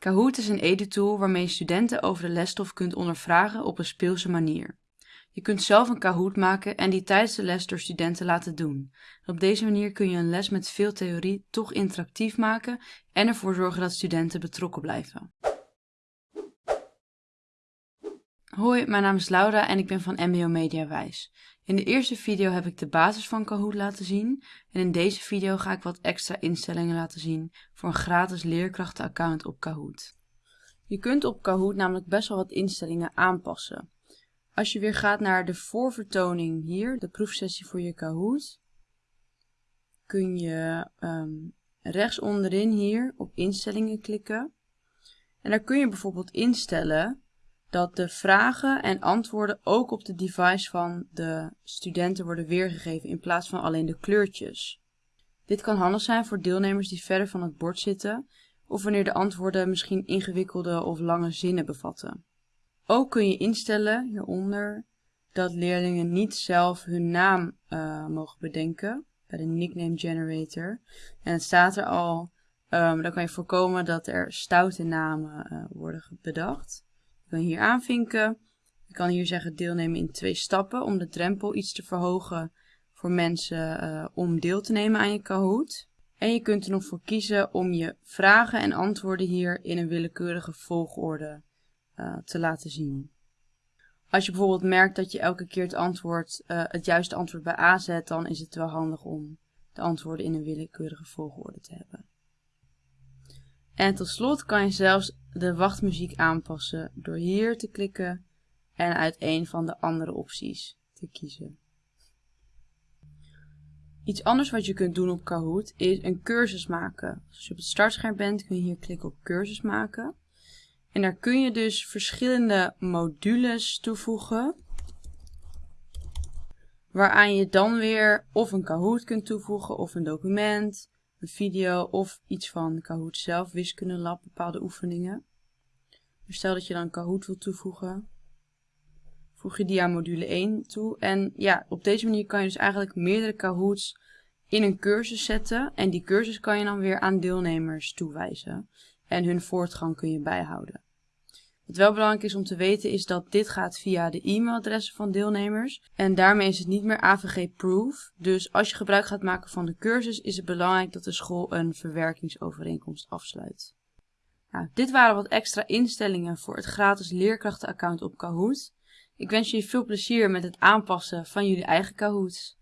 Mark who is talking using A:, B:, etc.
A: Kahoot is een edu-tool waarmee je studenten over de lesstof kunt ondervragen op een speelse manier. Je kunt zelf een Kahoot maken en die tijdens de les door studenten laten doen. Op deze manier kun je een les met veel theorie toch interactief maken en ervoor zorgen dat studenten betrokken blijven. Hoi, mijn naam is Laura en ik ben van MBO Mediawijs. In de eerste video heb ik de basis van Kahoot laten zien en in deze video ga ik wat extra instellingen laten zien voor een gratis leerkrachtenaccount op Kahoot. Je kunt op Kahoot namelijk best wel wat instellingen aanpassen. Als je weer gaat naar de voorvertoning hier, de proefsessie voor je Kahoot, kun je um, rechts onderin hier op instellingen klikken. En daar kun je bijvoorbeeld instellen dat de vragen en antwoorden ook op de device van de studenten worden weergegeven in plaats van alleen de kleurtjes. Dit kan handig zijn voor deelnemers die verder van het bord zitten of wanneer de antwoorden misschien ingewikkelde of lange zinnen bevatten. Ook kun je instellen hieronder dat leerlingen niet zelf hun naam uh, mogen bedenken bij de nickname generator. En het staat er al, um, dan kan je voorkomen dat er stoute namen uh, worden bedacht. Kan hier aanvinken. Je kan hier zeggen deelnemen in twee stappen om de drempel iets te verhogen voor mensen uh, om deel te nemen aan je Kahoot. En je kunt er nog voor kiezen om je vragen en antwoorden hier in een willekeurige volgorde uh, te laten zien. Als je bijvoorbeeld merkt dat je elke keer het, antwoord, uh, het juiste antwoord bij A zet, dan is het wel handig om de antwoorden in een willekeurige volgorde te hebben. En tot slot kan je zelfs de wachtmuziek aanpassen door hier te klikken en uit een van de andere opties te kiezen. Iets anders wat je kunt doen op Kahoot is een cursus maken. Als je op het startscherm bent kun je hier klikken op cursus maken. En daar kun je dus verschillende modules toevoegen. Waaraan je dan weer of een Kahoot kunt toevoegen of een document een video of iets van Kahoot zelf, wiskunde lab, bepaalde oefeningen. Dus stel dat je dan Kahoot wil toevoegen, voeg je die aan module 1 toe. En ja, op deze manier kan je dus eigenlijk meerdere Kahoots in een cursus zetten. En die cursus kan je dan weer aan deelnemers toewijzen. En hun voortgang kun je bijhouden. Wat wel belangrijk is om te weten is dat dit gaat via de e-mailadressen van deelnemers. En daarmee is het niet meer AVG-proof. Dus als je gebruik gaat maken van de cursus is het belangrijk dat de school een verwerkingsovereenkomst afsluit. Nou, dit waren wat extra instellingen voor het gratis leerkrachtenaccount op Kahoot. Ik wens jullie veel plezier met het aanpassen van jullie eigen Kahoots.